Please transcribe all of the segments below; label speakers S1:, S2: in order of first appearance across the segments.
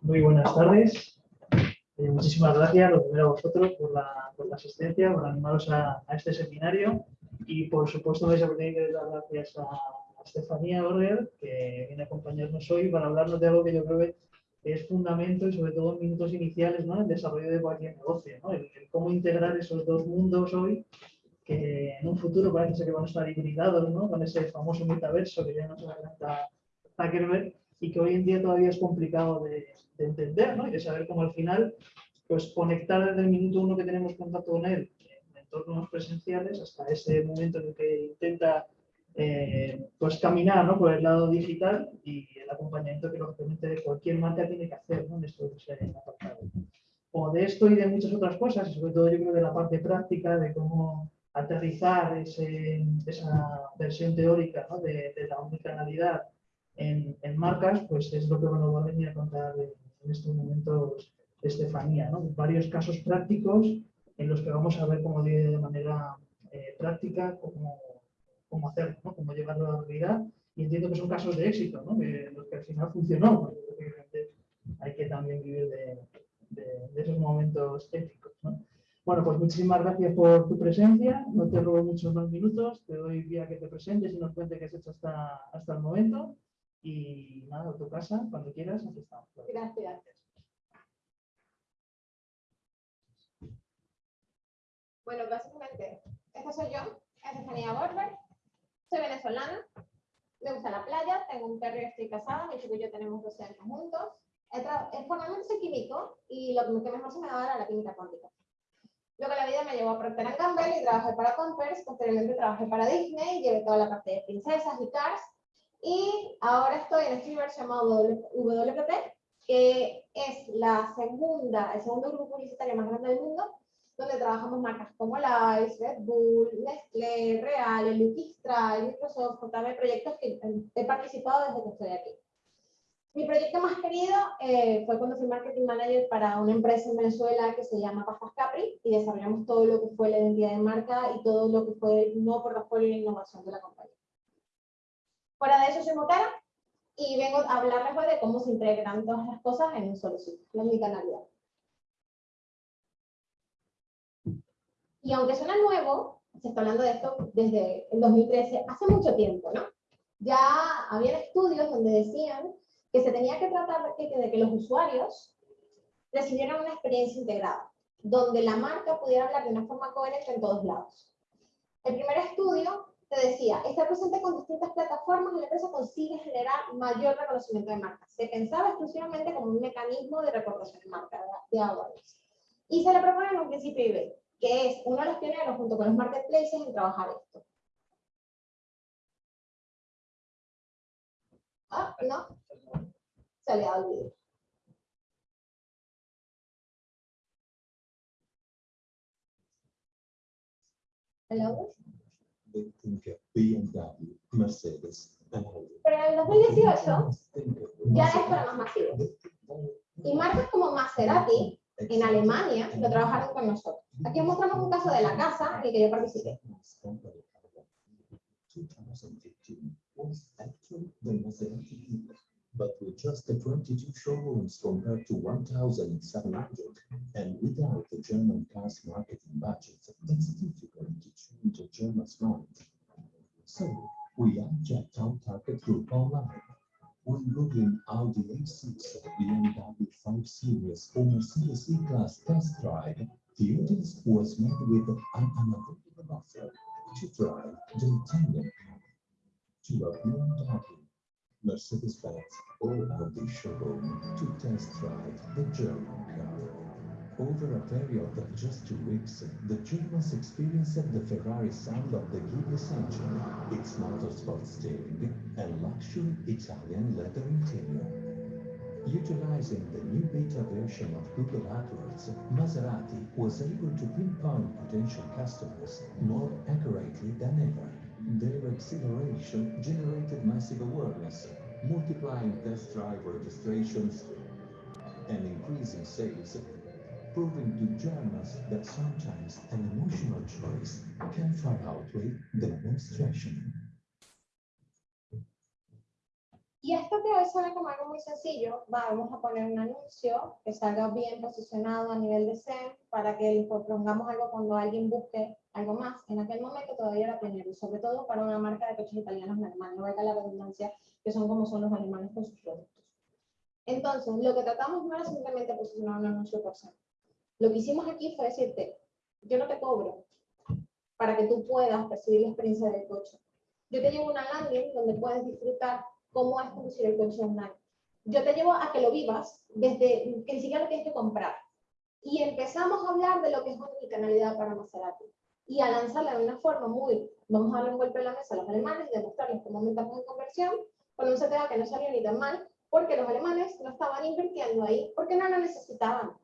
S1: Muy buenas tardes. Eh, muchísimas gracias, lo primero a vosotros, por la, por la asistencia, por animaros a, a, este seminario y, por supuesto, vais a tener que dar gracias a, a Estefanía Orger, que viene a acompañarnos hoy para hablarnos de algo que yo creo que es fundamento y, sobre todo, en minutos iniciales, ¿no? el desarrollo de cualquier negocio, ¿no? el, el cómo integrar esos dos mundos hoy que en un futuro parece que van a estar hibridados, ¿no? Con ese famoso metaverso que ya nos adelanta Zuckerberg y que hoy en día todavía es complicado de, de, entender, ¿no? Y de saber cómo al final, pues conectar desde el minuto uno que tenemos contacto con él en entornos presenciales hasta ese momento en el que intenta eh, pues caminar ¿no? por el lado digital y el acompañamiento que lógicamente cualquier marca tiene que hacer ¿no? en estos apartados. O de esto y de muchas otras cosas, y sobre todo yo creo de la parte práctica, de cómo aterrizar ese, esa versión teórica ¿no? de, de, la omnicanalidad en, marcas, pues es lo que nos va a venir a contar en, estos momentos Estefanía. ¿no? Varios casos prácticos en los que vamos a ver cómo de, manera eh, práctica cómo, cómo hacerlo, cómo llevarlo a la realidad. Y entiendo que son casos de éxito, ¿no? que, los que al final funcionó. Hay que también vivir de, esos momentos épicos. ¿no? Bueno, pues muchísimas gracias por tu presencia. No te robo muchos más minutos. Te doy vía que te presentes y nos cuentes qué has hecho hasta, hasta el momento. Y nada, tu casa, cuando quieras, aquí estamos.
S2: Gracias. Bueno, básicamente, esta soy yo, Estefanía Borber. Soy venezolana. Me gusta la playa, tengo un perro y estoy casada. Mi chico y yo tenemos 12 años juntos. Formalmente soy químico y lo que mejor se me daba era la química cuántica. Luego la vida me llevó a Procter Gamble y trabajé para Pampers, posteriormente trabajé para Disney, llevé toda la parte de princesas y cars, y ahora estoy en este universo llamado WPP, que es la segunda, el segundo grupo publicitario más grande del mundo, donde trabajamos marcas como Lice, Red Bull, Nestlé, Real, Luquistra, Microsoft, JB, proyectos que he participado desde que estoy aquí. Mi proyecto más querido eh, fue cuando fui marketing manager para una empresa en Venezuela que se llama Pastas Capri y desarrollamos todo lo que fue la identidad de marca y todo lo que fue el nuevo portafolio e innovación de la compañía. Fuera de eso soy Mocara y vengo a hablarles hoy de cómo se integran todas las cosas en un solo sitio, la omnicanalidad. Y aunque suena nuevo, se está hablando de esto desde el 2013, hace mucho tiempo, ¿no? Ya había estudios donde decían que se tenía que tratar de que los usuarios recibieran una experiencia integrada, donde la marca pudiera hablar de una forma coherente en todos lados. El primer estudio te decía, estar presente con distintas plataformas en la empresa consigue generar mayor reconocimiento de marca. Se pensaba exclusivamente como un mecanismo de recordación de marca, de awareness. Y se le propone en un principio IB, que es uno de los pioneros junto con los marketplaces en trabajar esto. Ah, no, se le ha olvidado. ¿Hello?
S3: Mercedes,
S2: Pero en el 2018 ya esto era más masivo. Y marcas como Maserati en Alemania lo trabajaron con nosotros. Aquí mostramos un caso de la casa en el que yo participé.
S3: But with just 22 showrooms compared to 1,700, and without the German cars marketing budget, it's difficult to change a German's mind. So, we adjust our target group online. When Googling Audi A6, BMW 5 Series, or Mercedes E-Class test drive, the audience was met with an unavoidable offer to drive the Italian car to a BMW Mercedes-Benz or Audi showroom to test drive the German car. Over a period of just two weeks, the Germans experienced the Ferrari sound of the Ghibli engine, its motorsport steering, and luxury Italian leather interior. Utilizing the new beta version of Google AdWords, Maserati was able to pinpoint potential customers more accurately than ever. Their acceleration generated massive awareness, multiplying test drive registrations and increasing sales, proving to Germans that sometimes an emotional choice can far outweigh the demonstration.
S2: Y esto que hoy suena como algo muy sencillo, vamos a poner un anuncio que salga bien posicionado a nivel de SEM para que pongamos algo cuando alguien busque algo más. En aquel momento todavía era pionero, sobre todo para una marca de coches italianos normales, no valga la redundancia, que son como son los alemanes con sus productos. Entonces, lo que tratamos no era simplemente posicionar un anuncio por SEM. Lo que hicimos aquí fue decirte, yo no te cobro para que tú puedas percibir la experiencia del coche. Yo te llevo una landing donde puedes disfrutar cómo es conducir el coche online. Yo te llevo a que lo vivas desde que ni siquiera lo tienes que comprar. Y empezamos a hablar de lo que es omnicanalidad para Maserati. Y a lanzarla de una forma muy, vamos a darle un golpe a la mesa a los alemanes y demostrarles cómo aumentamos en conversión, con un CTA que no salió ni tan mal, porque los alemanes no estaban invirtiendo ahí, porque no lo necesitaban.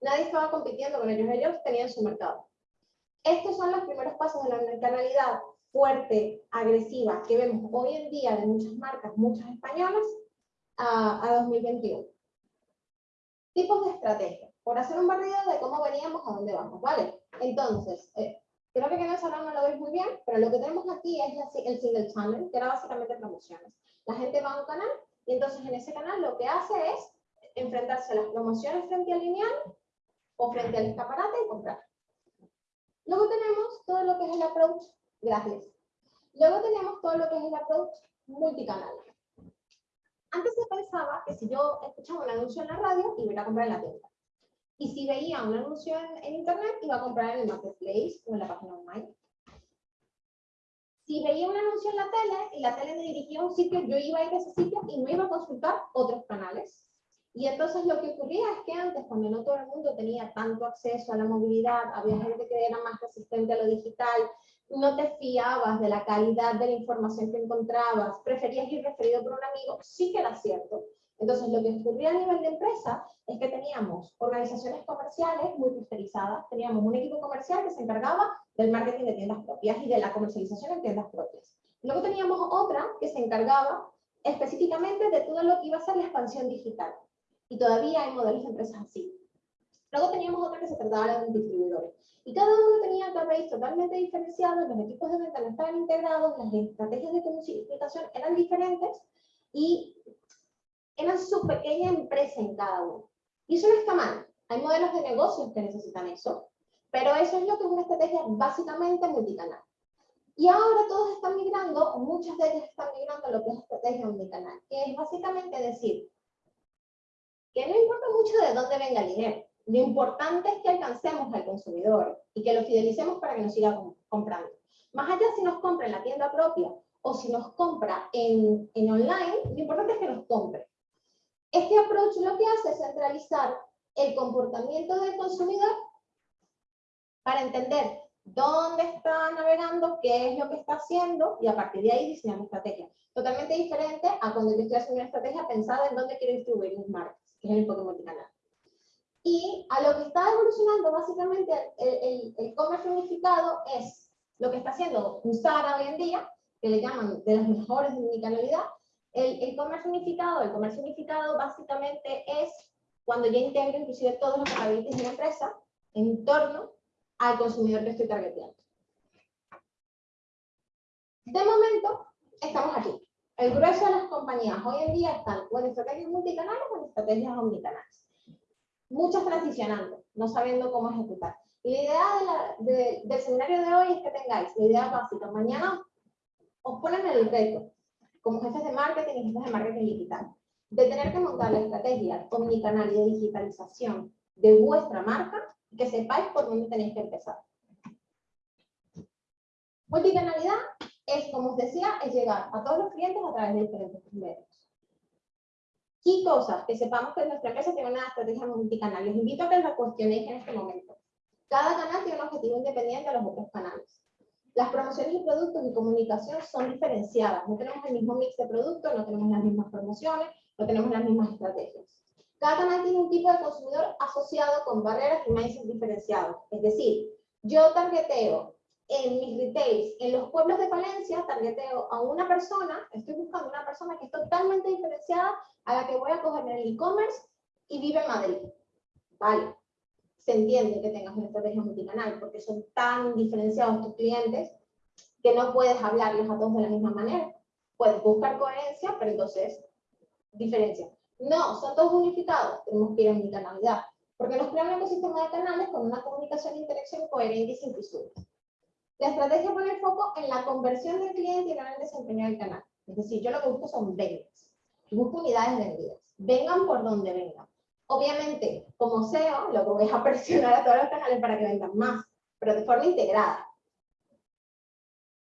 S2: Nadie estaba compitiendo con ellos, ellos tenían su mercado. Estos son los primeros pasos de la omnicanalidad fuerte, agresiva, que vemos hoy en día de muchas marcas, muchas españolas, a, a 2021. Tipos de estrategia. Por hacer un barrido de cómo veníamos a dónde vamos, ¿vale? Entonces, eh, creo que en el salón no lo veis muy bien, pero lo que tenemos aquí es el single channel, que era básicamente promociones. La gente va a un canal y entonces en ese canal lo que hace es enfrentarse a las promociones frente al lineal o frente al escaparate y comprar. Luego tenemos todo lo que es el approach Gracias. Luego tenemos todo lo que es el approach multicanal. Antes se pensaba que si yo escuchaba un anuncio en la radio, iba a comprar en la tienda. Y si veía un anuncio en, internet, iba a comprar en el marketplace o en la página online. Si veía un anuncio en la tele y la tele me dirigía a un sitio, yo iba a ir a ese sitio y no iba a consultar otros canales. Y entonces lo que ocurría es que antes, cuando no todo el mundo tenía tanto acceso a la movilidad, había gente que era más resistente a lo digital, no te fiabas de la calidad de la información que encontrabas, preferías ir referido por un amigo, sí que era cierto. Entonces, lo que ocurría a nivel de empresa es que teníamos organizaciones comerciales muy clusterizadas, teníamos un equipo comercial que se encargaba del marketing de tiendas propias y de la comercialización en tiendas propias. Luego teníamos otra que se encargaba específicamente de todo lo que iba a ser la expansión digital. Y todavía hay modelos de empresas así. Luego teníamos otra que se trataba de distribuidores. Y cada uno tenía KPIs totalmente diferenciados, los equipos de venta no estaban integrados, las estrategias de comunicación eran diferentes y eran su pequeña empresa en cada uno. Y eso no está mal. Hay modelos de negocios que necesitan eso, pero eso es lo que es una estrategia básicamente multicanal. Y ahora todos están migrando, muchas de ellas están migrando a lo que es estrategia multicanal, que es básicamente decir que no importa mucho de dónde venga el dinero, lo importante es que alcancemos al consumidor y que lo fidelicemos para que nos siga comprando. Más allá si nos compra en la tienda propia o si nos compra en, en online, lo importante es que nos compre. Este approach lo que hace es centralizar el comportamiento del consumidor para entender dónde está navegando, qué es lo que está haciendo y a partir de ahí diseñar una estrategia. Totalmente diferente a cuando yo estoy haciendo una estrategia pensada en dónde quiero distribuir mis marcas, que es el enfoque multicanal. Y a lo que está evolucionando básicamente el, el, comercio unificado es lo que está haciendo Zara hoy en día, que le llaman de las mejores de unicanalidad. El, el comercio unificado, el comercio unificado básicamente es cuando yo integro inclusive todos los capabilities de la empresa en torno al consumidor que estoy targeteando. De momento, estamos aquí. El grueso de las compañías hoy en día están o en estrategias multicanales o en estrategias omnicanales muchas transicionando, no sabiendo cómo ejecutar. Y la idea del seminario de hoy es que tengáis la idea básica. Mañana os ponen el reto, como jefes de marketing y jefes de marketing digital, de tener que montar la estrategia omnicanal y de digitalización de vuestra marca y que sepáis por dónde tenéis que empezar. Multicanalidad es, como os decía, es llegar a todos los clientes a través de diferentes medios. Y cosas que sepamos que nuestra empresa tiene una estrategia multicanal. Les invito a que la cuestionéis en este momento. Cada canal tiene un objetivo independiente de los otros canales. Las promociones y productos y comunicación son diferenciadas. No tenemos el mismo mix de productos, no tenemos las mismas promociones, no tenemos las mismas estrategias. Cada canal tiene un tipo de consumidor asociado con barreras y mindset diferenciados. Es decir, yo targeteo en mis retails, en los pueblos de Palencia, targeteo a una persona, estoy buscando una persona que es totalmente diferenciada a la que voy a coger en el e-commerce y vive en Madrid. Vale, se entiende que tengas una estrategia multicanal porque son tan diferenciados tus clientes que no puedes hablarles a todos de la misma manera. Puedes buscar coherencia, pero entonces diferencia. No, son todos unificados, tenemos que ir a omnicanalidad, porque nos crea un ecosistema de canales con una comunicación e interacción coherente y sin fisuras. La estrategia pone el foco en la conversión del cliente y no en el desempeño del canal. Es decir, yo lo que busco son ventas. Busco unidades vendidas. Vengan por donde vengan. Obviamente, como SEO, lo que voy a presionar a todos los canales para que vendan más, pero de forma integrada.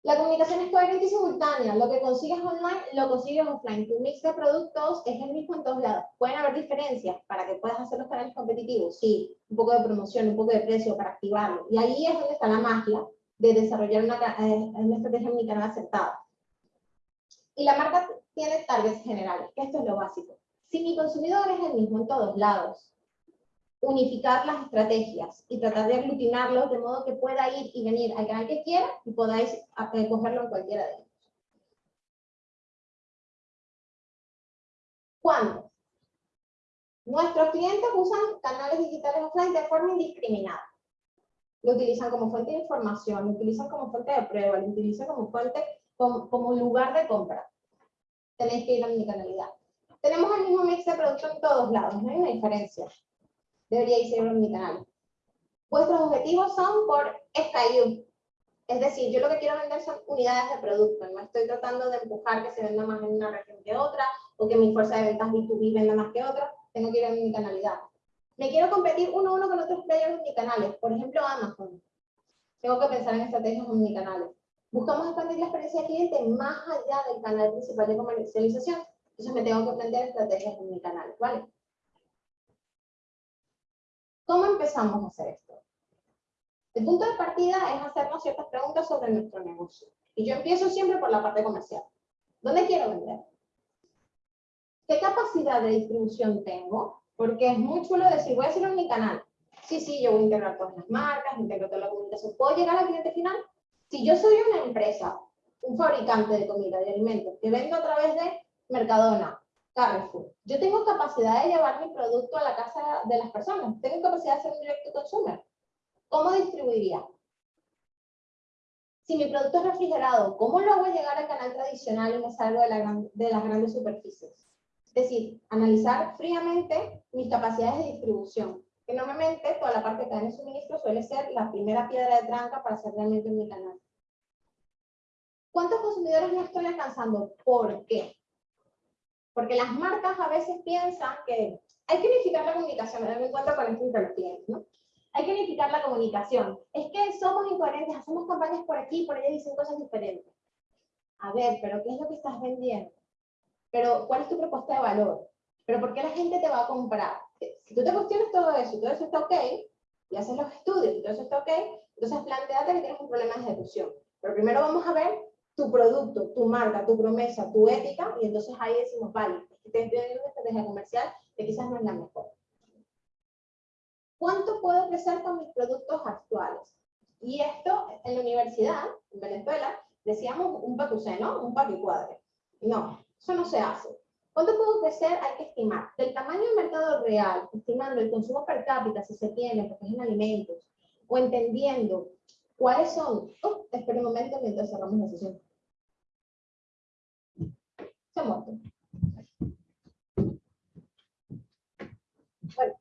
S2: La comunicación es coherente y simultánea. Lo que consigues online, lo consigues offline. Tu mix de productos es el mismo en todos lados. Pueden haber diferencias para que puedas hacer los canales competitivos. Sí, un poco de promoción, un poco de precio para activarlo. Y ahí es donde está la magia de desarrollar una, eh, una estrategia omnicanal acertada. Y la marca tiene targets generales, que esto es lo básico. Si mi consumidor es el mismo en todos lados, unificar las estrategias y tratar de aglutinarlos de modo que pueda ir y venir al canal que quiera y podáis eh, cogerlo en cualquiera de ellos. ¿Cuándo? Nuestros clientes usan canales digitales offline de forma indiscriminada. Lo utilizan como fuente de información, lo utilizan como fuente de prueba, lo utilizan como fuente, como, como lugar de compra. Tenéis que ir a mi canalidad. Tenemos el mismo mix de producto en todos lados, no hay una diferencia deberíais ser en mi canal. Vuestros objetivos son por SKU. Es decir, yo lo que quiero vender son unidades de producto. No estoy tratando de empujar que se venda más en una región que otra, o que mi fuerza de ventas B2B venda más que otra. Tengo que ir a mi canalidad. Me quiero competir uno a uno con otros players canales. Por ejemplo, Amazon. Tengo que pensar en estrategias canales. Buscamos expandir la experiencia del cliente más allá del canal principal de comercialización. Entonces me tengo que plantear estrategias canales, ¿vale? ¿Cómo empezamos a hacer esto? El punto de partida es hacernos ciertas preguntas sobre nuestro negocio. Y yo empiezo siempre por la parte comercial. ¿Dónde quiero vender? ¿Qué capacidad de distribución tengo? Porque es muy chulo decir, voy a hacerlo en mi canal. Sí, sí, yo voy a integrar todas las marcas, integro toda la comunicación. ¿Puedo llegar al cliente final? Si yo soy una empresa, un fabricante de comida, de alimentos, que vendo a través de Mercadona, Carrefour. Yo tengo capacidad de llevar mi producto a la casa de las personas. Tengo capacidad de hacer un direct to consumer. ¿Cómo distribuiría? Si mi producto es refrigerado, ¿cómo lo hago llegar al canal tradicional y me salgo de las grandes superficies? Decir, analizar fríamente mis capacidades de distribución. Que normalmente toda la parte de cadena de suministro suele ser la primera piedra de tranca para hacer realmente mi canal. ¿Cuántos consumidores no estoy alcanzando? ¿Por qué? Porque las marcas a veces piensan que hay que unificar la comunicación, me cuenta con esto los ¿no? Hay que unificar la comunicación. Es que somos incoherentes, hacemos campañas por aquí, por allá dicen cosas diferentes. A ver, pero ¿qué es lo que estás vendiendo? Pero ¿cuál es tu propuesta de valor? Pero ¿por qué la gente te va a comprar? Si tú te cuestionas todo eso todo eso está ok, y haces los estudios y todo eso está ok, entonces planteate que tienes un problema de ejecución. Pero primero vamos a ver tu producto, tu marca, tu promesa, tu ética, y entonces ahí decimos, vale, te estoy dando una estrategia comercial que quizás no es la mejor. ¿Cuánto puedo crecer con mis productos actuales? Y esto, en la universidad, en Venezuela, decíamos un pacucé, ¿no? Un cuadre. No, eso no se hace. ¿Cuánto puedo crecer? Hay que estimar. Del tamaño del mercado real, estimando el consumo per cápita, si se tiene, porque es en alimentos, o entendiendo cuáles son... Oh, espera un momento mientras cerramos la sesión. Se muerto. Bueno,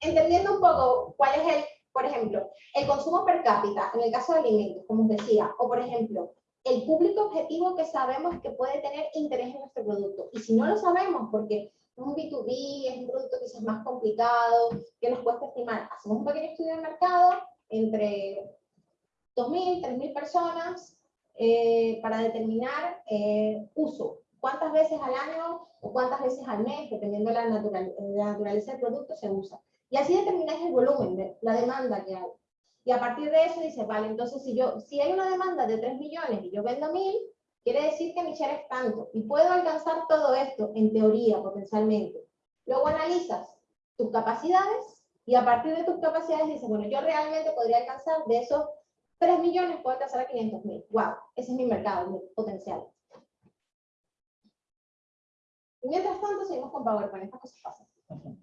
S2: entendiendo un poco cuál es el, por ejemplo, el consumo per cápita en el caso de alimentos, como os decía, o por ejemplo, el público objetivo que sabemos que puede tener interés en nuestro producto. Y si no lo sabemos, porque es un B2B, es un producto quizás más complicado, que nos cuesta estimar, hacemos un pequeño estudio de mercado entre 2.000, 3.000 personas, eh, para determinar eh, uso. ¿Cuántas veces al año o cuántas veces al mes, dependiendo de la, naturaleza del producto, se usa? Y así determináis el volumen, la demanda que hay. Y a partir de eso dices, vale, entonces si, yo, si hay una demanda de 3 millones y yo vendo 1000, quiere decir que mi share es tanto. Y puedo alcanzar todo esto, en teoría, potencialmente. Luego analizas tus capacidades y a partir de tus capacidades dices, bueno, yo realmente podría alcanzar de esos 3 millones puedo alcanzar a 500 mil. ¡Wow! Ese es mi mercado, mi potencial. Mientras tanto, seguimos con PowerPoint. Estas cosas pasan.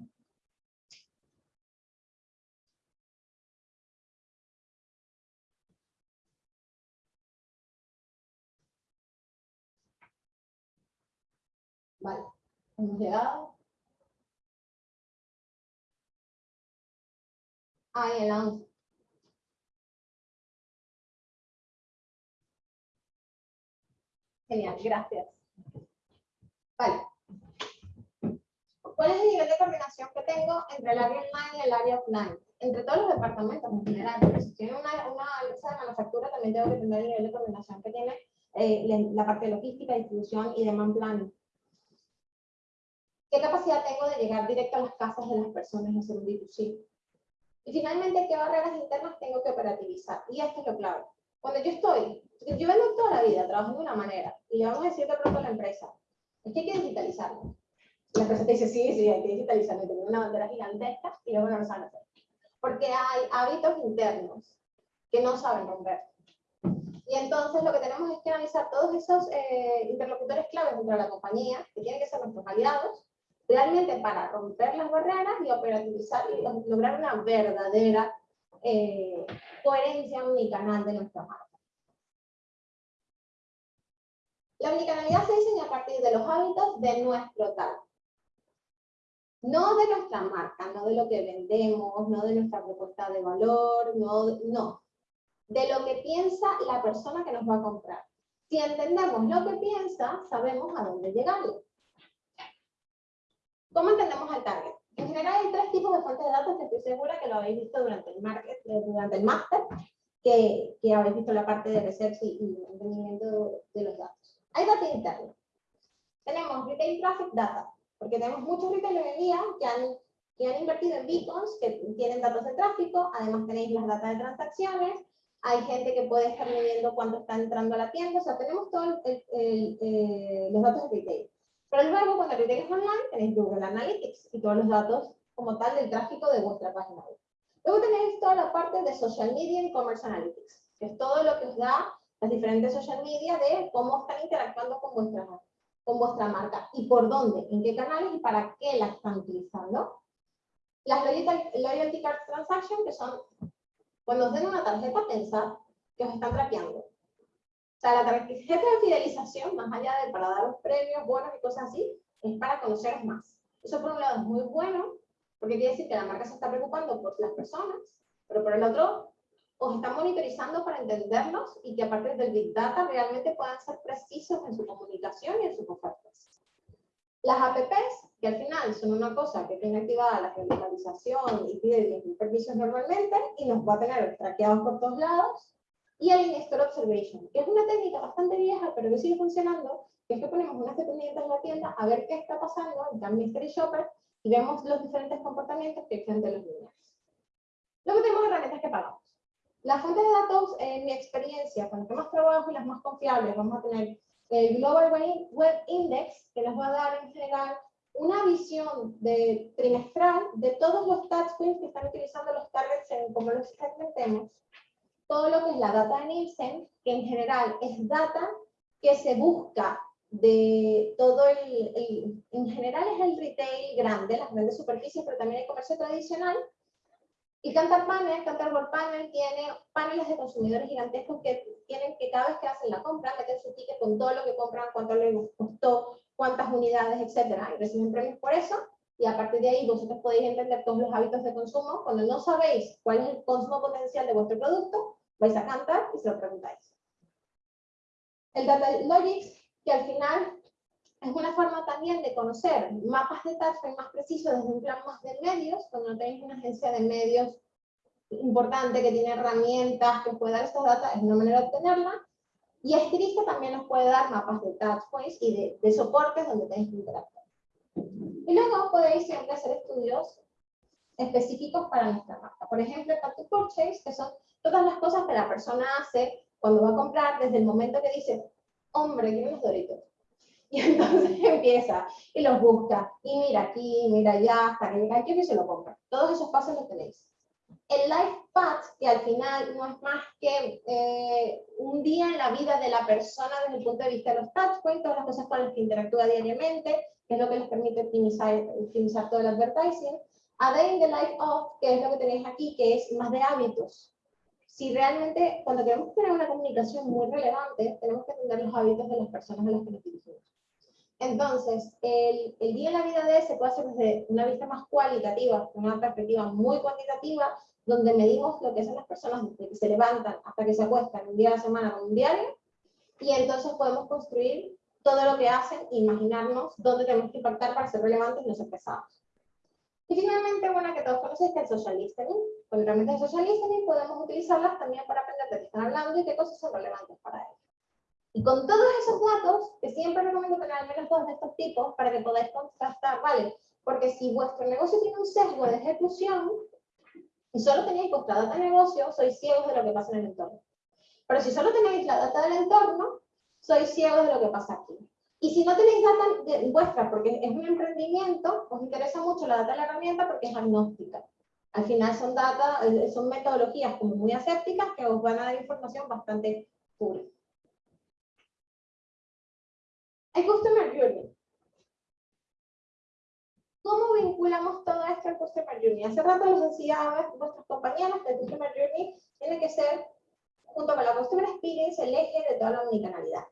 S2: Vale, hemos llegado. Ahí el 11. Genial, gracias. Vale. ¿Cuál es el nivel de coordinación que tengo entre el área online y el área offline? Entre todos los departamentos en general. Si tiene una, una empresa de manufactura, también tengo que tener el nivel de coordinación que tiene eh, la, parte logística, distribución y demand planning. ¿Qué capacidad tengo de llegar directo a las casas de las personas y hacer un D2C? Y finalmente, ¿qué barreras internas tengo que operativizar? Y esto es lo clave. Cuando yo estoy, yo vengo toda la vida trabajando de una manera, y le vamos a decir de pronto a la empresa, es que hay que digitalizarlo. La empresa te dice, sí, sí, hay que digitalizarlo, y tener una bandera gigantesca, y luego no lo saben hacer. Porque hay hábitos internos que no saben romper. Y entonces lo que tenemos es que analizar todos esos eh, interlocutores claves dentro de la compañía, que tienen que ser nuestros aliados, realmente para romper las barreras y operativizar y lograr una verdadera eh, coherencia unicanal de nuestra marca. La unicanalidad se diseña a partir de los hábitos de nuestro tal. No de nuestra marca, no de lo que vendemos, no de nuestra propuesta de valor, no, no. De lo que piensa la persona que nos va a comprar. Si entendemos lo que piensa, sabemos a dónde llegarle. ¿Cómo entendemos al target? En general hay tres tipos de fuentes de datos que estoy segura que lo habéis visto durante el, market, eh, durante el máster, que, que, habéis visto la parte de research y, y entendimiento de los datos. Hay datos internos. Tenemos retail traffic data, porque tenemos muchos retail hoy en día que han, que han invertido en beacons, que tienen datos de tráfico, además tenéis las datas de transacciones, hay gente que puede estar midiendo cuánto está entrando a la tienda, o sea, tenemos todos eh, los datos de retail. Pero luego, cuando tienes online, tenéis Google Analytics y todos los datos como tal del tráfico de vuestra página web. Luego tenéis toda la parte de Social Media y Commerce Analytics, que es todo lo que os da las diferentes social media de cómo están interactuando con vuestra, con vuestra marca y por dónde, en qué canales y para qué la están utilizando. Las Loyalty, loyalty Card Transaction, que son cuando os den una tarjeta, pensad que os están traqueando sea, la tarjeta de fidelización, más allá de para daros premios, buenos y cosas así, es para conoceros más. Eso por un lado es muy bueno, porque quiere decir que la marca se está preocupando por las personas, pero por el otro, os está monitorizando para entenderlos y que a partir del Big Data realmente puedan ser precisos en su comunicación y en sus ofertas. Las APPs, que al final son una cosa que tiene activada la geolocalización y pide 10.000 permisos normalmente y nos va a tener traqueados por todos lados, y el in-store observation, que es una técnica bastante vieja, pero que sigue funcionando, que es que ponemos unas dependientes en la tienda a ver qué está pasando en el Mystery Shopper y vemos los diferentes comportamientos que existen los niños. Luego tenemos herramientas que pagamos. Las fuentes de datos, en mi experiencia, que más trabajo y las más confiables, vamos a tener el Global Web Index, que nos va a dar en general una visión de, trimestral de todos los touchpoints que están utilizando los targets en cómo los segmentemos todo lo que es la data de Nielsen, que en general es data que se busca de todo el, en general es el retail grande, las grandes superficies, pero también hay comercio tradicional. Y Cantar Panel, Cantar World Panel tiene paneles de consumidores gigantescos que tienen que cada vez que hacen la compra, meten su ticket con todo lo que compran, cuánto les costó, cuántas unidades, etcétera, y reciben premios por eso. Y a partir de ahí vosotros podéis entender todos los hábitos de consumo. Cuando no sabéis cuál es el consumo potencial de vuestro producto, vais a cantar y se lo preguntáis. El Data Logics, que al final es una forma también de conocer mapas de touchpoint más precisos desde un plan más de medios, cuando tenéis una agencia de medios importante que tiene herramientas que os puede dar estos datos, es una manera de obtenerla. Y Estilista también nos puede dar mapas de touchpoints y de, de soportes donde tenéis que interactuar. Y luego podéis siempre hacer estudios específicos para nuestra marca. Por ejemplo, el Purchase, que son todas las cosas que la persona hace cuando va a comprar desde el momento que dice, hombre, quiero unos doritos. Y entonces empieza y los busca, y mira aquí, mira allá, hasta que llega aquí y se lo compra. Todos esos pasos los tenéis. El Life Path, que al final no es más que eh, un día en la vida de la persona desde el punto de vista de los touchpoints, todas las cosas con las que interactúa diariamente, que es lo que les permite optimizar, optimizar todo el advertising. A Day in the Life of, que es lo que tenéis aquí, que es más de hábitos si realmente, cuando queremos tener una comunicación muy relevante, tenemos que entender los hábitos de las personas a las que nos dirigimos. Entonces, el, el día en la vida de se puede hacer desde una vista más cualitativa, una perspectiva muy cuantitativa, donde medimos lo que son las personas desde que se levantan hasta que se acuestan un día a la semana con un diario, y entonces podemos construir todo lo que hacen imaginarnos dónde tenemos que impactar para ser relevantes y no ser pesados. Y finalmente, bueno, que todos conocéis que el social listening. Con herramientas de social listening podemos utilizarlas también para aprender de qué están hablando y qué cosas son relevantes para ellos. Y con todos esos datos, que siempre recomiendo tener al menos dos de estos tipos para que podáis contrastar, ¿vale? Porque si vuestro negocio tiene un sesgo de ejecución, y solo tenéis vuestra data de negocio, sois ciegos de lo que pasa en el entorno. Pero si solo tenéis la data del entorno, sois ciegos de lo que pasa aquí. Y si no tenéis data vuestra, porque es un emprendimiento, os interesa mucho la data de la herramienta porque es agnóstica. Al final son data, eh, son metodologías como muy asépticas que os van a dar información bastante pura. El Customer Journey. ¿Cómo vinculamos todo esto al Customer Journey? Hace rato les decía vuestros compañeros que el Customer Journey tiene que ser, junto con la Customer Experience, el eje de toda la omnicanalidad.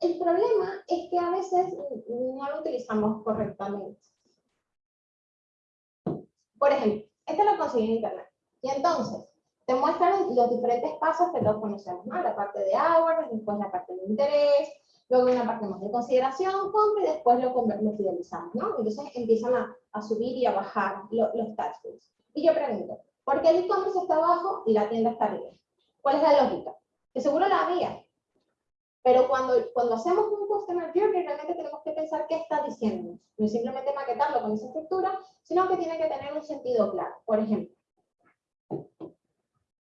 S2: El problema es que a veces no lo utilizamos correctamente. Por ejemplo, este lo conseguí en internet. Y entonces, te muestran los diferentes pasos que todos conocemos, ¿no? La parte de hours, después la parte de interés, luego una parte más de consideración, compra y después lo, lo fidelizamos, ¿no? Entonces empiezan a, a subir y a bajar los touchpoints. Y yo pregunto, ¿por qué el e-commerce está abajo y la tienda está arriba? ¿Cuál es la lógica? Que seguro la había. Pero cuando, cuando hacemos un customer journey, realmente tenemos que pensar qué está diciendo. No es simplemente maquetarlo con esa estructura, sino que tiene que tener un sentido claro. Por ejemplo,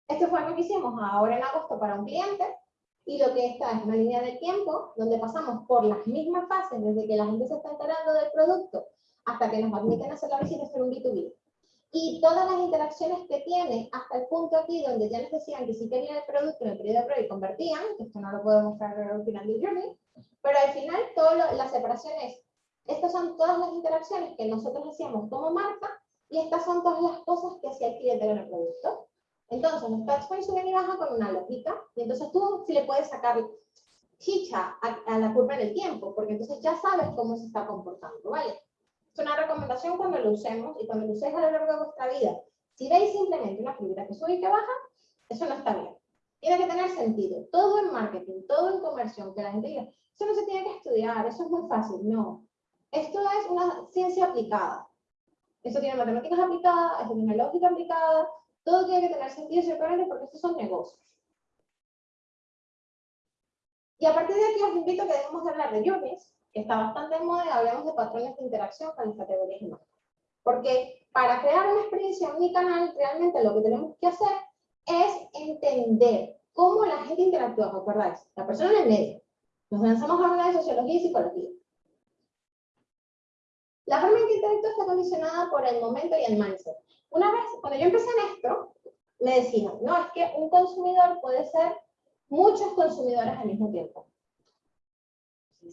S2: esto fue algo que hicimos ahora en agosto para un cliente, y lo que está es una línea de tiempo donde pasamos por las mismas fases desde que la gente se está enterando del producto hasta que nos admiten hacer la visita hacer un B2B. Y todas las interacciones que tiene hasta el punto aquí donde ya les decían que sí querían el producto en el periodo de prueba y convertían, esto no lo puedo mostrar al final del journey, pero al final toda la separación es, estas son todas las interacciones que nosotros hacíamos como marca y estas son todas las cosas que hacía el cliente con el producto. Entonces, los touchpoints suben y bajan con una lógica, y entonces tú sí le puedes sacar chicha a, la curva en el tiempo, porque entonces ya sabes cómo se está comportando, ¿vale? Es una recomendación cuando lo usemos y cuando lo uséis a lo largo de vuestra vida. Si veis simplemente una curva que sube y que baja, eso no está bien. Tiene que tener sentido. Todo en marketing, todo en conversión, que la gente diga, eso no se tiene que estudiar, eso es muy fácil. No. Esto es una ciencia aplicada. Eso tiene matemáticas aplicadas, eso tiene lógica aplicada, todo tiene que tener sentido coherente porque estos son negocios. Y a partir de aquí os invito a que dejemos de hablar de journeys, que está bastante en moda, y hablemos de patrones de interacción con las categorías y Porque para crear una experiencia en mi canal, realmente lo que tenemos que hacer es entender cómo la gente interactúa, ¿recordáis? La persona en el medio. Nos lanzamos a hablar de sociología y psicología. La forma en que interactúa está condicionada por el momento y el mindset. Una vez, cuando yo empecé en esto, me decían, no, es que un consumidor puede ser muchos consumidores al mismo tiempo.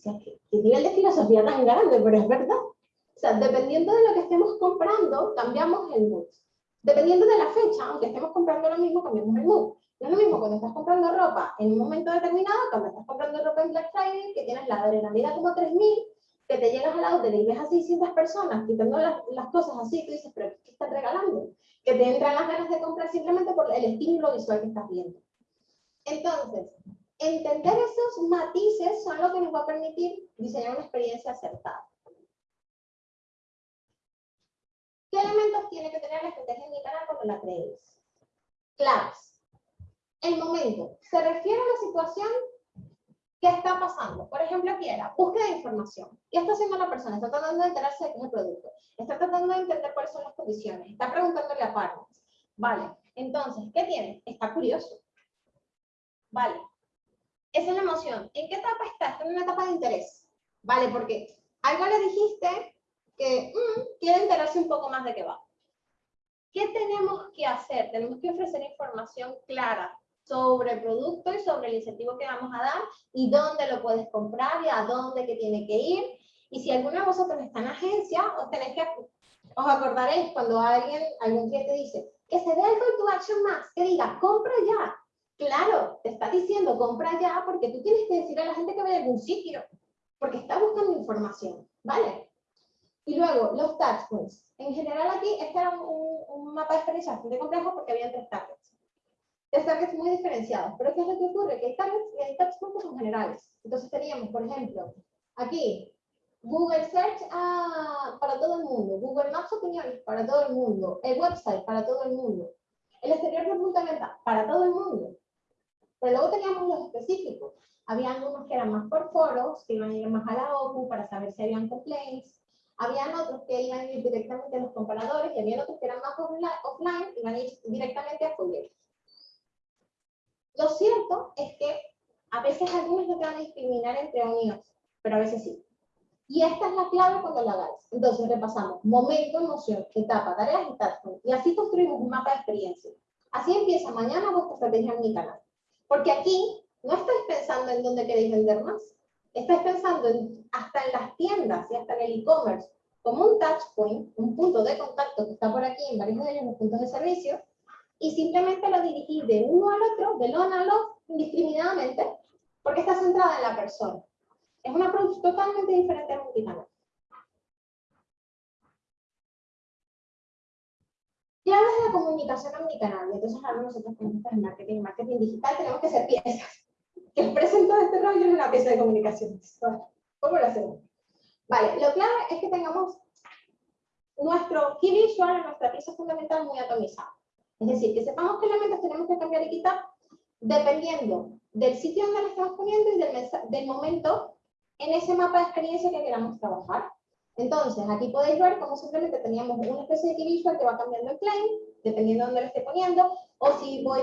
S2: ¿Qué, nivel de filosofía tan grande? Pero es verdad. O sea, dependiendo de lo que estemos comprando, cambiamos el mood. Dependiendo de la fecha, aunque estemos comprando lo mismo, cambiamos el mood. No es lo mismo cuando estás comprando ropa en un momento determinado, cuando estás comprando ropa en Black Friday, que tienes la adrenalina como 3000, que te llegas al auto y ves a 600 personas quitando las, las cosas así, tú dices, pero ¿qué estás regalando? Que te entran las ganas de comprar simplemente por el estímulo visual que estás viendo. Entonces, entender esos matices son lo que nos va a permitir diseñar una experiencia acertada. ¿Qué elementos tiene que tener la estrategia en mi canal cuando la crees? Claves. El momento. Se refiere a la situación ¿Qué está pasando? Por ejemplo, aquí era búsqueda de información. ¿Qué está haciendo la persona? Está tratando de enterarse de qué es el producto. Está tratando de entender cuáles son las condiciones. Está preguntándole a partners. Vale. Entonces, ¿qué tiene? Está curioso. Vale. Esa es la emoción. ¿En qué etapa está? Está en una etapa de interés. Vale, porque algo le dijiste que mm, quiere enterarse un poco más de qué va. ¿Qué tenemos que hacer? Tenemos que ofrecer información clara, sobre el producto y sobre el incentivo que vamos a dar y dónde lo puedes comprar y a dónde que tiene que ir. Y si alguno de vosotros está en agencia, os tenéis que, os acordaréis cuando alguien, algún cliente dice, que se vea el call to action más, que diga, compra ya. Claro, te está diciendo compra ya porque tú tienes que decir a la gente que vaya a algún sitio. porque está buscando información, ¿vale? Y luego, los touchpoints. En general aquí, este era un, mapa de experiencia bastante complejo porque había tres targets. Tres targets muy diferenciados. Pero ¿qué es lo que ocurre? Que hay targets y hay touchpoints son generales. Entonces teníamos, por ejemplo, aquí, Google Search ah, para todo el mundo, Google Maps opiniones para todo el mundo, el website para todo el mundo, el exterior de punta venta para todo el mundo. Pero luego teníamos los específicos. Había algunos que eran más por foros, que iban a ir más a la OCU para saber si habían complaints. Habían otros que iban a ir directamente a los comparadores y había otros que eran más offline, iban a ir directamente a folletos. Lo cierto es que a veces algunos no te van a discriminar entre unidos, pero a veces sí. Y esta es la clave cuando la hagáis. Entonces repasamos momento, emoción, etapa, tareas y tasks. Y así construimos un mapa de experiencia. Así empieza mañana vuestra estrategia en mi canal. Porque aquí no estáis pensando en dónde queréis vender más. Estáis pensando en, hasta en las tiendas y hasta en el e-commerce como un touch point, un punto de contacto que está por aquí en varios de ellos, los puntos de servicio, y simplemente lo dirigís de uno al otro, de lo a lo, indiscriminadamente, porque está centrada en la persona. Es una approach totalmente diferente al multicanal. Claves de comunicación omnicanal. Entonces ahora nosotros como en marketing, marketing digital, tenemos que ser piezas. Que el presento de este rollo es una pieza de comunicación. ¿Cómo lo hacemos? Vale, lo clave es que tengamos nuestro key visual, nuestra pieza fundamental muy atomizada. Es decir, que sepamos qué elementos tenemos que cambiar y quitar dependiendo del sitio donde lo estamos poniendo y del, del momento en ese mapa de experiencia que queramos trabajar. Entonces, aquí podéis ver cómo simplemente teníamos una especie de visual que va cambiando el claim, dependiendo de dónde lo esté poniendo, o si voy,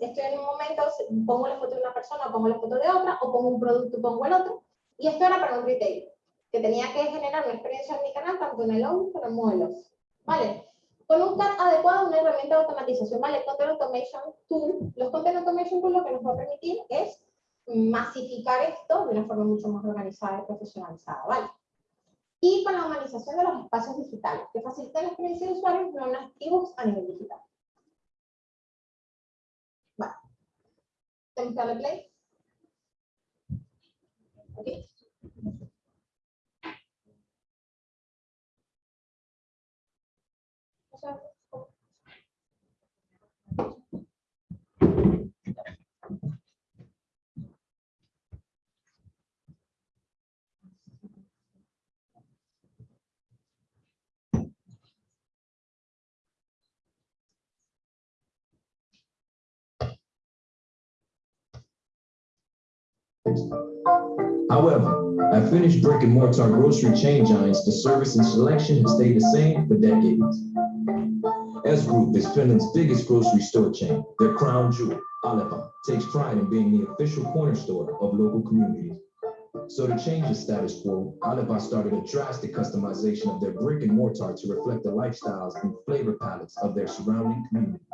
S2: estoy en un momento, pongo la foto de una persona, pongo la foto de otra, o pongo un producto pongo el otro. Y esto era para un retail, que tenía que generar una experiencia en mi canal, tanto en el on como en modelos. ¿Vale? Con un CAD adecuado, una herramienta de automatización, ¿vale? Content Automation Tool. Los Content Automation Tool lo que nos va a permitir es masificar esto de una forma mucho más organizada y profesionalizada, ¿vale? Y con la humanización de los espacios digitales, que facilita la experiencia de usuarios no nativos a nivel digital. ¿Tenemos que darle play? ¿Aquí?
S4: However, I finished brick and mortar grocery chain giants, the service and selection have stayed the same for decades. S Group is Finland's biggest grocery store chain. Their crown jewel, Alepa, takes pride in being the official corner store of local communities. So to change the status quo, Alepa started a drastic customization of their brick and mortar to reflect the lifestyles and flavor palettes of their surrounding communities.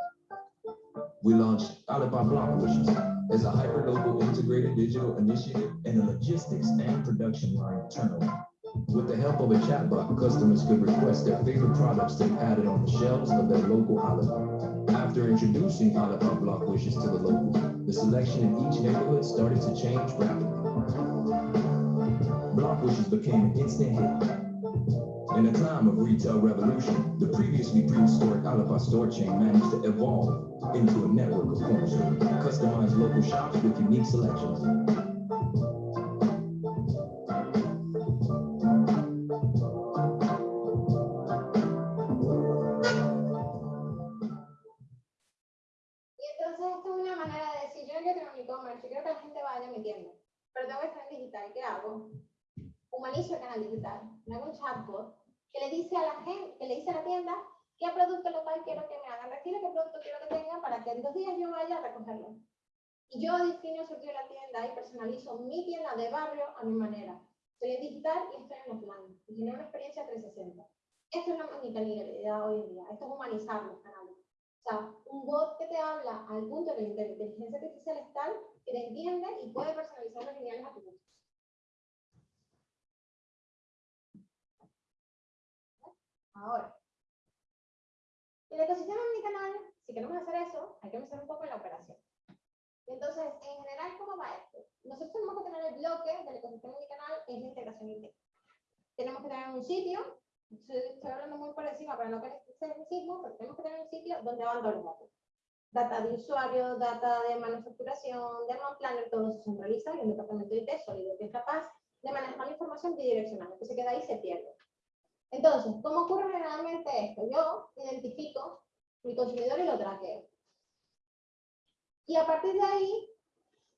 S4: We launched Alibaba Block Wishes as a hyper-local integrated digital initiative and a logistics and production line turnaround. With the help of a chatbot, customers could request their favorite products to be added on the shelves of their local Alibaba. After introducing Alibaba Block Wishes to the locals, the selection in each neighborhood started to change rapidly. Block Wishes became an instant hit. In a time of retail revolution, the previously prehistoric Alibaba store chain managed to evolve into a network of corner stores, customized local shops with unique selections.
S2: Producto local quiero que me hagan retiro, qué producto quiero que tengan para que en dos días yo vaya a recogerlo. Y yo defino de la tienda y personalizo mi tienda de barrio a mi manera. Estoy en digital y estoy en offline. Y tiene una experiencia 360. Esto es la omnicanalidad hoy en día. Esto es humanizar los. O sea, un bot que te habla al punto de la inteligencia artificial es tal que te entiende y puede personalizar los lineales a tu gusto. Ahora, el ecosistema de mi canal, si queremos hacer eso, hay que pensar un poco en la operación. Entonces, en general, ¿cómo va esto? Nosotros tenemos que tener el bloque del ecosistema de mi canal, es la integración IT. Tenemos que tener un sitio, estoy hablando muy por encima para no parecer mismo, pero tenemos que tener un sitio donde van los datos. Data de usuario, data de manufacturación, de demand planner, todo se centraliza y el departamento de IT sólido, que es capaz de manejar la información bidireccional, que se queda ahí se pierde. Entonces, ¿cómo ocurre generalmente esto? Yo identifico mi consumidor y lo traqueo. Y a partir de ahí,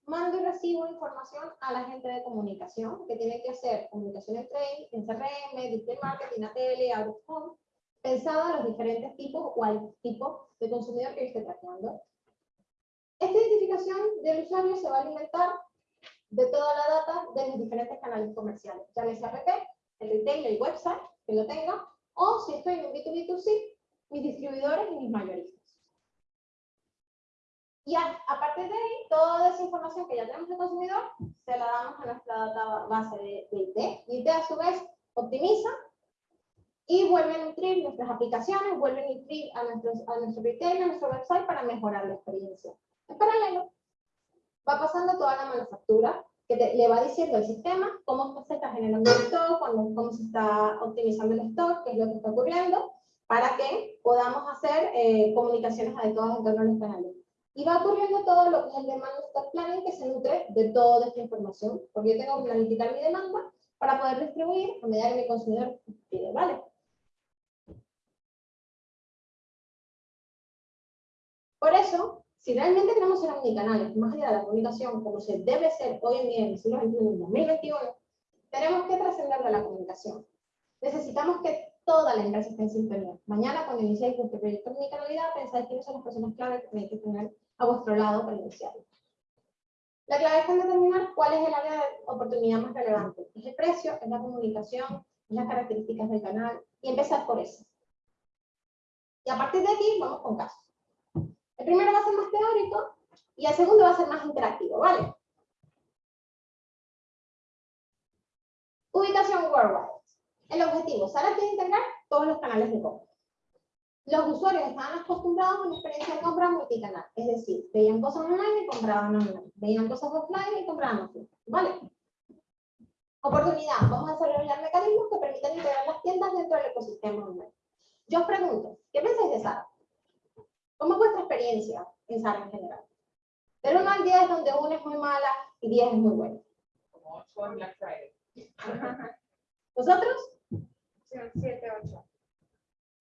S2: mando y recibo información a la gente de comunicación, que tiene que hacer comunicación en trade, en CRM, display marketing, a tele, out of home, pensado a los diferentes tipos o al tipo de consumidor que yo esté traqueando. Esta identificación del usuario se va a alimentar de toda la data de los diferentes canales comerciales, ya sea RP, el retail, el website, que lo tenga, o si estoy en un B2B2C, mis distribuidores y mis mayoristas. Y a, a, partir de ahí, toda esa información que ya tenemos del consumidor, se la damos a nuestra data base de, de IT. IT a su vez optimiza y vuelve a nutrir nuestras aplicaciones, vuelve a nutrir a, nuestros, a nuestro retail, a nuestro website para mejorar la experiencia. En paralelo, va pasando toda la manufactura, que te, le va diciendo al sistema cómo se está generando el stock, cómo, cómo se está optimizando el stock, qué es lo que está ocurriendo, para que podamos hacer eh, comunicaciones adecuadas en torno a los canales. Y va ocurriendo todo lo que es el demand stock planning que se nutre de toda esta información, porque yo tengo que planificar mi demanda para poder distribuir a medida que mi consumidor pide, ¿vale? Por eso, si realmente queremos ser omnicanales, más allá de la comunicación, como se debe ser hoy en día en el siglo XXI, en 2021, tenemos que trascender de la comunicación. Necesitamos que toda la empresa esté en sintonía. Mañana, cuando iniciéis vuestro proyecto de omnicanalidad, pensáis quiénes son las personas clave que tenéis que tener a vuestro lado para iniciarlo. La clave está en determinar cuál es el área de oportunidad más relevante. Es el precio, es la comunicación, es las características del canal, y empezar por eso. Y a partir de aquí, vamos con casos. El primero va a ser más teórico y el segundo va a ser más interactivo, ¿vale? Ubicación worldwide. El objetivo, Sara quiere integrar todos los canales de compra. Los usuarios estaban acostumbrados a una experiencia de compra multicanal, es decir, veían cosas online y compraban online, veían cosas offline y compraban offline, ¿vale? Oportunidad, vamos a desarrollar mecanismos que permitan integrar las tiendas dentro del ecosistema online. Yo os pregunto, ¿qué pensáis de Sara? ¿Cómo es vuestra experiencia en Sara en general? Del 1 al 10, donde 1 es muy mala y 10 es muy buena.
S5: Como 8 en Black Friday.
S2: ¿Vosotros?
S5: 7, 8.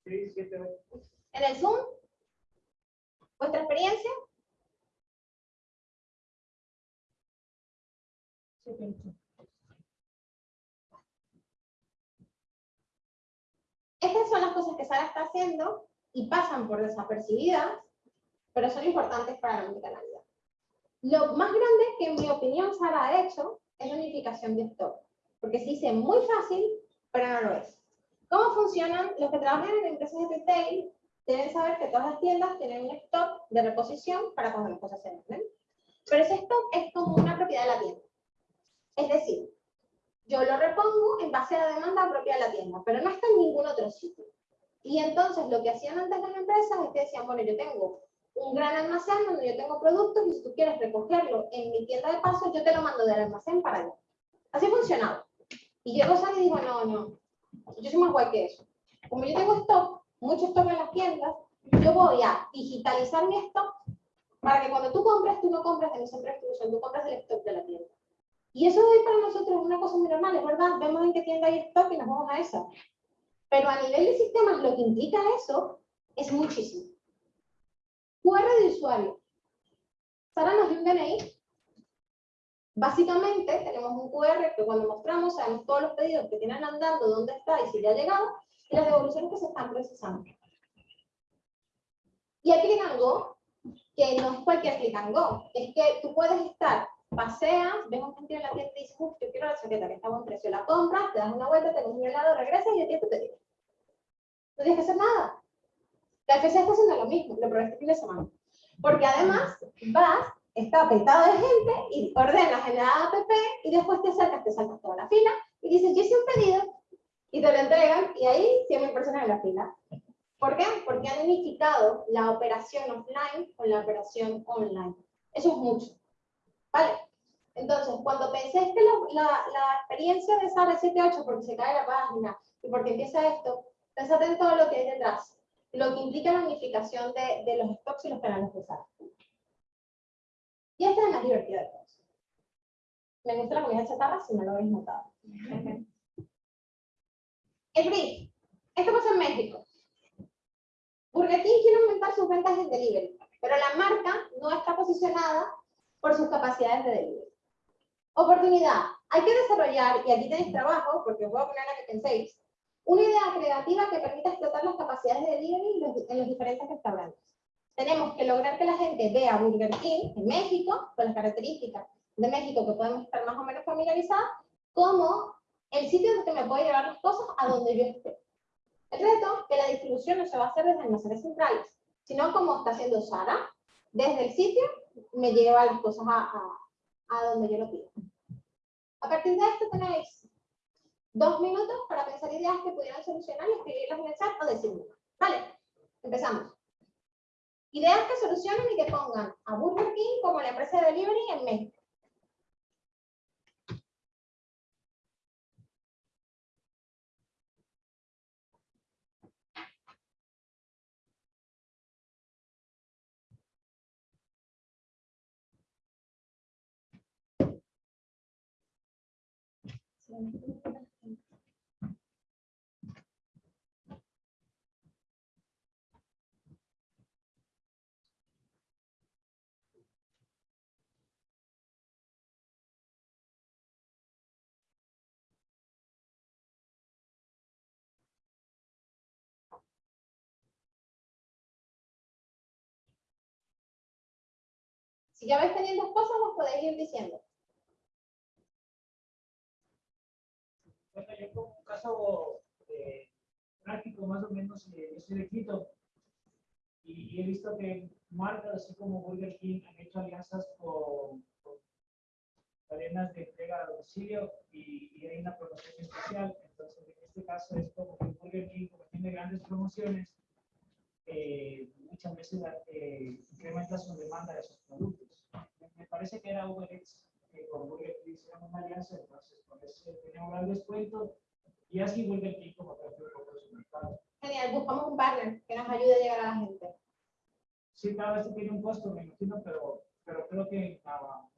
S1: Sí, siete, ocho.
S2: ¿En el Zoom? ¿Vuestra experiencia? Estas son las cosas que Sara está haciendo y pasan por desapercibidas, pero son importantes para la multicanalidad. Lo más grande que en mi opinión Sara ha hecho es la unificación de stock, porque se dice muy fácil, pero no lo es. ¿Cómo funcionan? Los que trabajan en empresas de retail deben saber que todas las tiendas tienen un stock de reposición para cuando las cosas se venden. Pero ese stock es como una propiedad de la tienda. Es decir, yo lo repongo en base a la demanda propia de la tienda, pero no está en ningún otro sitio. Y entonces lo que hacían antes las empresas es que decían, bueno, yo tengo un gran almacén donde yo tengo productos y si tú quieres recogerlo en mi tienda de paso, yo te lo mando del almacén para allá. Así funcionaba. Y llegó Sara y dijo, no, no, yo soy más guay que eso. Como yo tengo stock, mucho stock en las tiendas, yo voy a digitalizar mi stock para que cuando tú compres, tú no compres de mi centro de distribución, tú compras del stock de la tienda. Y eso es para nosotros una cosa muy normal, es verdad, vemos en qué tienda hay stock y nos vamos a esa. Pero a nivel de sistemas, lo que implica eso es muchísimo. QR de usuario. Sara nos dio un DNI. Básicamente, tenemos un QR que cuando mostramos, sabemos todos los pedidos que tienen andando, dónde está y si ya ha llegado, y las devoluciones que se están procesando. Y el click and go, que no es cualquier click and go, es que tú puedes estar, paseas, ves un gente en la tienda y dices, uff, yo quiero la chaqueta que está a buen precio, la compras, te das una vuelta, te un helado, regresas y el tiempo te llega. No tienes que hacer nada. La FC está haciendo lo mismo, lo probé este fin de semana. Porque además vas, está petado de gente y ordenas en la app y después te acercas, te saltas toda la fila y dices, yo hice un pedido y te lo entregan y ahí 100.000 personas en la fila. ¿Por qué? Porque han unificado la operación offline con la operación online. Eso es mucho. ¿Vale? Entonces, cuando pensé que lo- la, la experiencia de Sara 7.8, porque se cae la página y porque empieza esto, pensate en todo lo que hay detrás, lo que implica la unificación de, de los stocks y los canales de Sara. Y esta es la más divertida de todos. Me gusta la comida chatarra si no lo habéis notado. El brief. Esto pasa en México. Burger King quiere aumentar sus ventas en delivery, pero la marca no está posicionada por sus capacidades de delivery. Oportunidad. Hay que desarrollar, y aquí tenéis trabajo, porque os voy a poner a que penséis, una idea creativa que permita explotar las capacidades de delivery en los, en los diferentes restaurantes. Tenemos que lograr que la gente vea Burger King en México, con las características de México que podemos estar más o menos familiarizadas, como el sitio donde me puede llevar las cosas a donde yo esté. El reto que la distribución no se va a hacer desde almacenes centrales, sino como está haciendo Sara, desde el sitio me lleva las cosas a, a- a donde yo lo pido. A partir de esto tenéis dos minutos para pensar ideas que pudieran solucionar y escribirlas en el chat o decirme. Vale, empezamos. Ideas que solucionen y que pongan a Burger King como la empresa de delivery en México. Si ya vais teniendo cosas, os podéis ir diciendo.
S1: Bueno, yo como un caso eh, práctico más o menos, eh, yo soy de Quito y, he visto que marcas así como Burger King han hecho alianzas con, cadenas de entrega a domicilio y, y hay una promoción especial. Entonces, en este caso es como que Burger King, como tiene grandes promociones, eh, muchas veces eh, incrementa su demanda de esos productos. Me, parece que era Uber Eats que con Burger King hicieron una alianza, entonces con ese tenía un gran descuento y así Burger King como creció un poco su mercado.
S2: Genial, buscamos un partner que nos ayude a llegar a la gente.
S1: Sí, cada vez tiene un costo, me imagino, pero, pero creo que ah,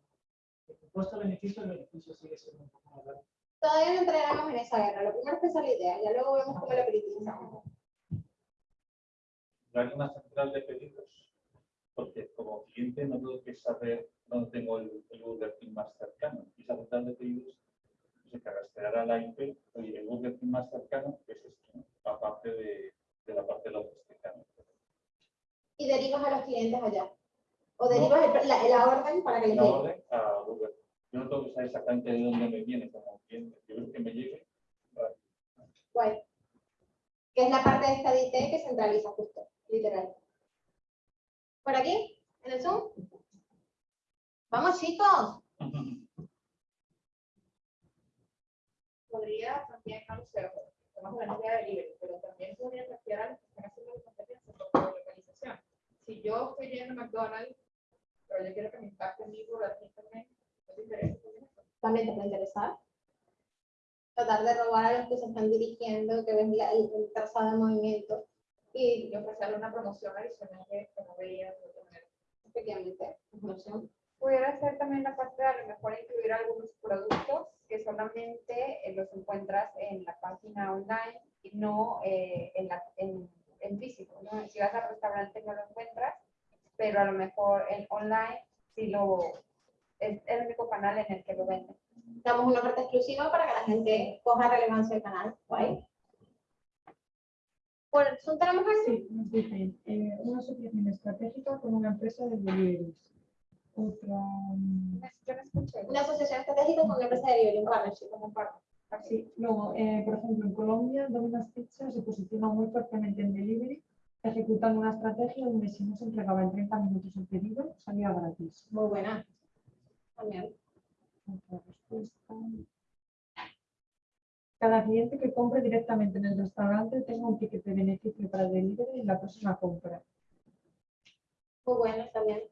S1: el costo-beneficio, el beneficio sigue siendo un poco más grande.
S2: Todavía no entraremos en esa guerra. Lo primero es pensar la idea, ya luego vemos cómo lo priorizamos.
S6: No una central de pedidos, porque como cliente no tengo que saber dónde tengo el, el Burger King más cercano. Y esa central de pedidos se rastreará la IP, oye, el Burger King más cercano es esto, ¿no? aparte de, de la parte logística. ¿no?
S2: Y derivas a los clientes allá. O derivas el- la, la orden para que
S6: La
S2: llegue.
S6: orden a Burger King. Yo no tengo que saber exactamente de dónde me viene como cliente. Yo creo que me llegue.
S2: Guay. Que es la parte de esta de IT que centraliza justo, literal. ¿Por aquí? ¿En el Zoom? Vamos, chicos.
S5: Podría también, no lo sé, estamos hablando de delivery, pero también podría plantear a los que están haciendo la competencia por localización. Si yo estoy yendo a McDonald's, pero yo quiero que me impacte mi Burger King también, ¿no te interesa también?
S2: También te puede interesar. Tratar de robar a los que se están dirigiendo, que ven el trazado de movimiento. Y
S5: ofrecerle una promoción adicional que que no veía de otra manera.
S2: efectivamente, opción.
S5: Pudiera ser también la parte de a lo mejor incluir algunos productos que solamente eh, los encuentras en la página online y no eh, en, la, en, en físico. ¿no? Si vas al restaurante no lo encuentras, pero a lo mejor en online sí lo es el único canal en el que lo venden.
S2: Damos una oferta exclusiva para que la gente coja relevancia del canal. Guay. El Zoom tenemos algo.
S7: Sí, nos dicen, eh, una asociación estratégica con una empresa de deliveries. Otra, mm,
S5: Yo no escuché.
S2: Una asociación estratégica con una empresa de delivery, un partnership, como partner.
S7: sí. Luego, eh, por ejemplo, en Colombia, Domino's Pizza se posiciona muy fuertemente en delivery, ejecutando una estrategia donde si no se entregaba en 30 minutos el pedido, salía gratis.
S2: Muy buena. También.
S7: Otra respuesta. Cada cliente que compre directamente en el restaurante tenga un ticket de beneficio para delivery en la próxima compra.
S2: Muy buena también.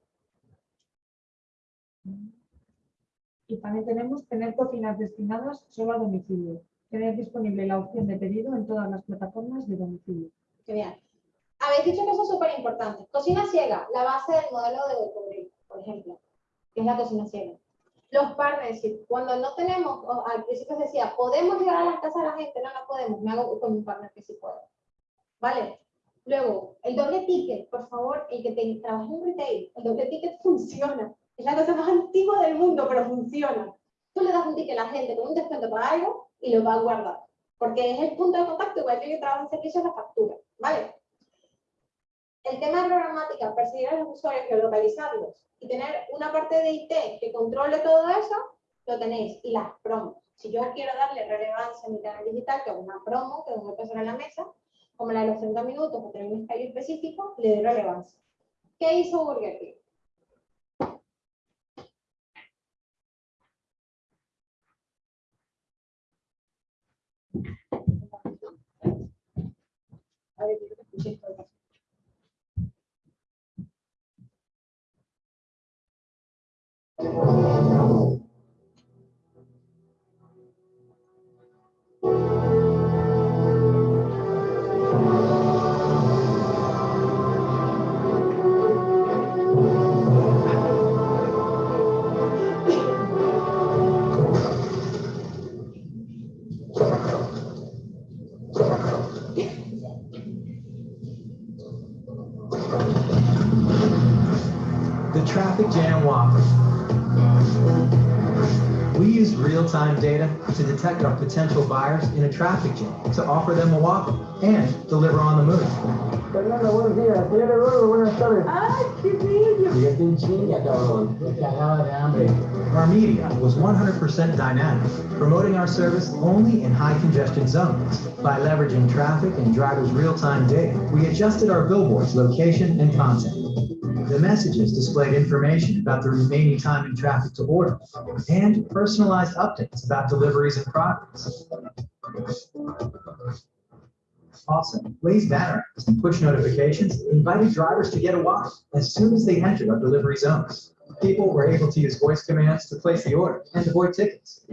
S7: Y también tenemos tener cocinas destinadas solo a domicilio. Tener disponible la opción de pedido en todas las plataformas de domicilio.
S2: Genial. Habéis dicho cosas súper importantes. Cocina ciega, la base del modelo de Bocobril, por ejemplo, que es la cocina ciega. Los partnerships, cuando no tenemos, al principio se decía, podemos llegar a las casas de la gente, no, no podemos, me hago con un partner que sí puedo. ¿Vale? Luego, el doble ticket, por favor, el que te, trabaja en retail, el doble ticket funciona. Es la cosa más antigua del mundo, pero funciona. Tú le das un ticket a la gente con un descuento para algo y lo va a guardar. Porque es el punto de contacto, igual que yo trabajo en servicios, la factura. ¿Vale? El tema de programática, perseguir a los usuarios, geolocalizarlos y tener una parte de IT que controle todo eso, lo tenéis. Y las promos. Si yo quiero darle relevancia a mi canal digital, que es una promo, que voy a pasar en la mesa, como la de los 30 minutos, o tener un escalio específico, le doy relevancia. ¿Qué hizo Burger King? A ver, quiero que escuchéis
S8: traffic jam Whopper. We use real-time data to detect our potential buyers in a traffic jam to offer them a Whopper and deliver on the move.
S9: Fernando, buenos días. Señor Eduardo, buenas tardes.
S7: ¡Ay, qué bello!
S9: Fíjate en chinga, cabrón. Me cagaba de hambre.
S8: Our media was 100% dynamic, promoting our service only in high congestion zones. By leveraging traffic and drivers' real-time data, we adjusted our billboards' location and content. The messages displayed information about the remaining time in traffic to order and personalized updates about deliveries and progress. Also, Blaze banner and push notifications invited drivers to get a walk as soon as they entered our delivery zones. People were able to use voice commands to place the order and avoid tickets.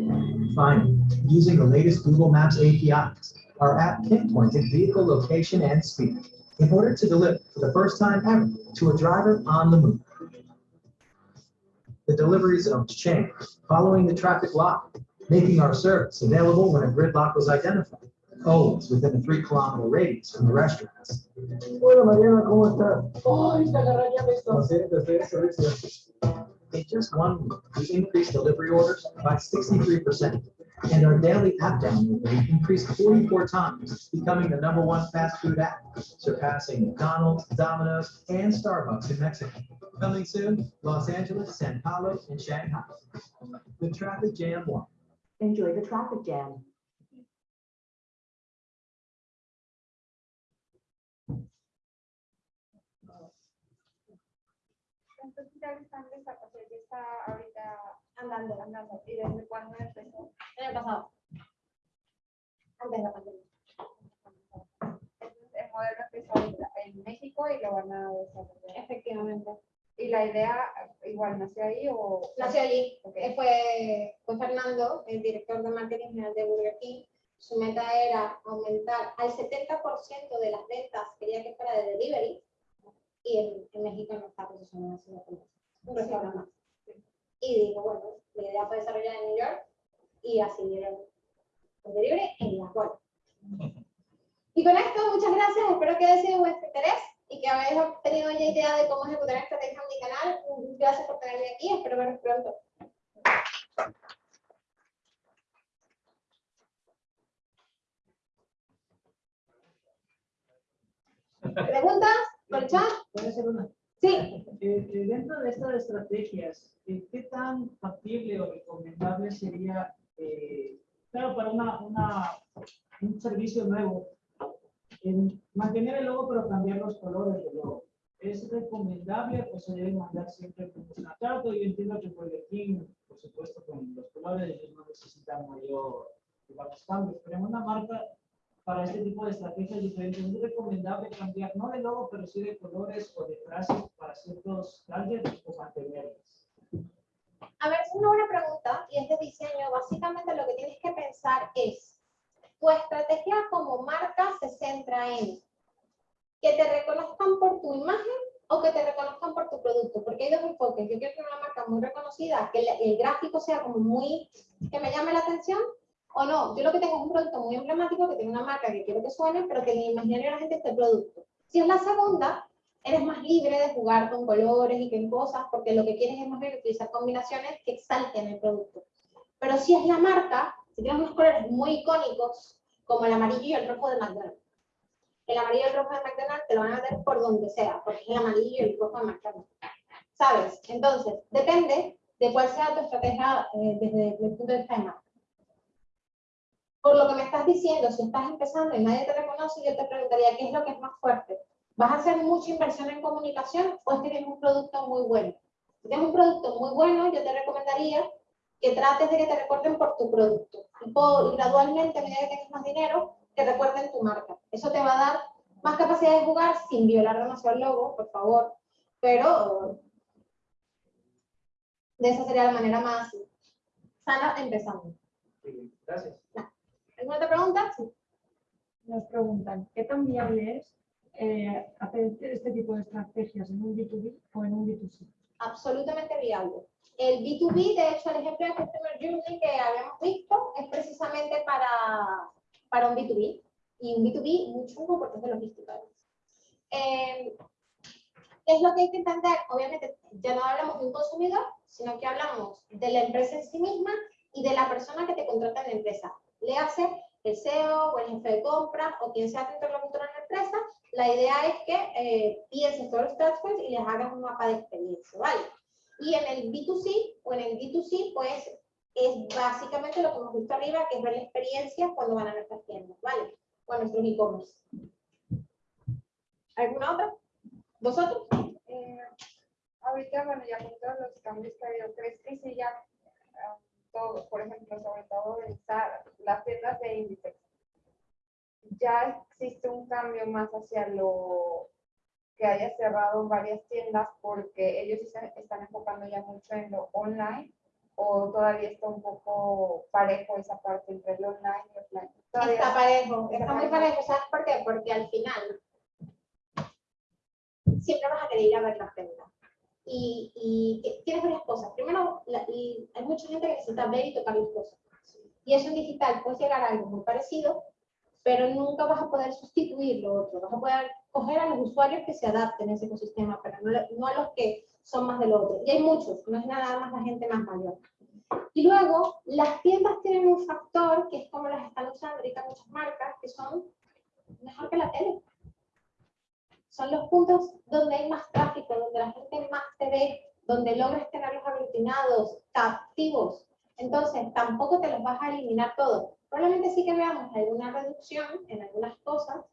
S8: Finally, using the latest Google Maps APIs, our app pinpointed vehicle location and speed in order to deliver for the first time ever to a driver on the move. The delivery zones changed following the traffic lock, making our service available when a gridlock was identified, always within a three kilometer radius from the restaurants.
S9: Hola, Mariana, ¿cómo estás?
S7: ¡Ay, te agarraría esto!
S9: No sé, te estoy servicio.
S8: In just one week, we increased delivery orders by 63%, and our daily app download rate increased 44 times, becoming the number one fast food app, surpassing McDonald's, Domino's, and Starbucks in Mexico. Coming soon, Los Angeles, San Paulo, and Shanghai. The traffic jam one.
S10: Enjoy the traffic jam.
S5: Entonces ya están desa- o sea, ya está ahorita
S2: Andando.
S5: andando. ¿Y desde cuándo empezó?
S2: El año pasado. Antes de la pandemia.
S5: Entonces, el modelo empezó ahorita en México y lo van a desarrollar.
S2: Efectivamente.
S5: ¿Y la idea igual nació ahí o...?
S2: Nació allí.
S5: Ok.
S2: Eh, Fue, fue Fernando, el director de marketing general de Burger King. Su meta era aumentar al 70% de las ventas, quería que fuera de delivery, y en, en México no está posicionado así un restaurante más. Y digo, bueno, la idea fue desarrollar en New York y así dieron el delivery en la cual. Y con esto, muchas gracias, espero que haya sido de vuestro interés y que habéis tenido ya idea de cómo ejecutar estrategias en mi canal. Gracias por tenerme aquí, espero veros pronto. ¿Preguntas? ¿Por el chat?
S1: ¿Puede hacer una?
S2: Sí.
S1: Eh, eh, dentro de estas estrategias, eh, ¿qué tan factible o recomendable sería, eh, claro, para una, una- un servicio nuevo, en mantener el logo pero cambiar los colores del logo? ¿Es recomendable o se debe mandar siempre promocionar? Claro que yo entiendo que Burger King, por supuesto, con los colores ellos no necesitan mayor cambios, pero en una marca para este tipo de estrategias diferentes, es recomendable cambiar, no de logo, pero sí de colores o de frases para ciertos targets o mantenerlas.
S2: A ver, es una buena pregunta y este diseño, básicamente lo que tienes que pensar es, tu estrategia como marca se centra en que te reconozcan por tu imagen o que te reconozcan por tu producto, porque hay dos enfoques. Yo quiero tener una marca muy reconocida, que el, el gráfico sea como muy, que me llame la atención, o no. Yo lo que tengo es un producto muy emblemático, que tiene una marca que quiero que suene, pero que el imaginario la gente este producto. Si es la segunda, eres más libre de jugar con colores y con cosas, porque lo que quieres es más bien utilizar combinaciones que exalten el producto. Pero si es la marca, si tienes unos colores muy icónicos, como el amarillo y el rojo de McDonald's. El amarillo y el rojo de McDonald's te lo van a ver por donde sea, porque es el amarillo y el rojo de McDonald's. ¿Sabes? Entonces, depende de cuál sea tu estrategia eh, desde, desde el punto de vista de marca. Por lo que me estás diciendo, si estás empezando y nadie te reconoce, yo te preguntaría, ¿qué es lo que es más fuerte? ¿Vas a hacer mucha inversión en comunicación o es que tienes un producto muy bueno? Si tienes un producto muy bueno, yo te recomendaría que trates de que te recuerden por tu producto. Y, por- y gradualmente, a medida que tengas más dinero, que recuerden tu marca. Eso te va a dar más capacidad de jugar sin violar demasiado el logo, por favor. Pero de esa sería la manera más sana empezando.
S1: Gracias.
S2: ¿Alguna otra pregunta? Sí.
S7: Nos preguntan, ¿qué tan viable es eh, hacer este tipo de estrategias en un B2B o en un B2C?
S2: absolutamente viable. El B2B, de hecho, el ejemplo de Customer Journey que habíamos visto es precisamente para, para un B2B y un B2B muy chungo porque es de logística. Eh, ¿Qué es lo que hay que entender? Obviamente, ya no hablamos de un consumidor, sino que hablamos de la empresa en sí misma y de la persona que te contrata en la empresa. Le hace el CEO o el jefe de compras o quien sea tu interlocutor en la empresa. La idea es que eh, pienses todos los touchpoints y les hagas un mapa de experiencia, ¿vale? Y en el B2C o en el B2C, pues es básicamente lo que hemos visto arriba, que es ver la experiencia cuando van a nuestras tiendas, ¿vale? O nuestros e-commerce. ¿Alguna otra? ¿Vosotros?
S5: Eh, ahorita, bueno, ya con todos los cambios que ha habido, ¿crees que ya ah, todo, por ejemplo, sobre todo en las tiendas de Inditex, ya existe un cambio más hacia lo que haya cerrado varias tiendas porque ellos se están enfocando ya mucho en lo online o todavía está un poco parejo esa parte entre el online y offline? Todavía
S2: Está parejo,
S5: está
S2: está muy
S5: parejo.
S2: ¿Sabes por qué? Porque al final siempre vas a querer ir a ver la tienda. Y, y tienes varias cosas. Primero, la- y hay mucha gente que necesita ver y tocar las cosas. Y eso en digital puede llegar a algo muy parecido, pero nunca vas a poder sustituir lo otro. Vas a poder coger a los usuarios que se adapten a ese ecosistema, pero no, no a los que son más del otro. Y hay muchos, no es nada más la gente más mayor. Y luego, las tiendas tienen un factor que es como las están usando ahorita muchas marcas, que son mejor que la tele. Son los puntos donde hay más tráfico, donde la gente más te ve, donde logras tenerlos aglutinados, captivos. Entonces, tampoco te los vas a eliminar todos. Probablemente sí que veamos alguna reducción en algunas cosas,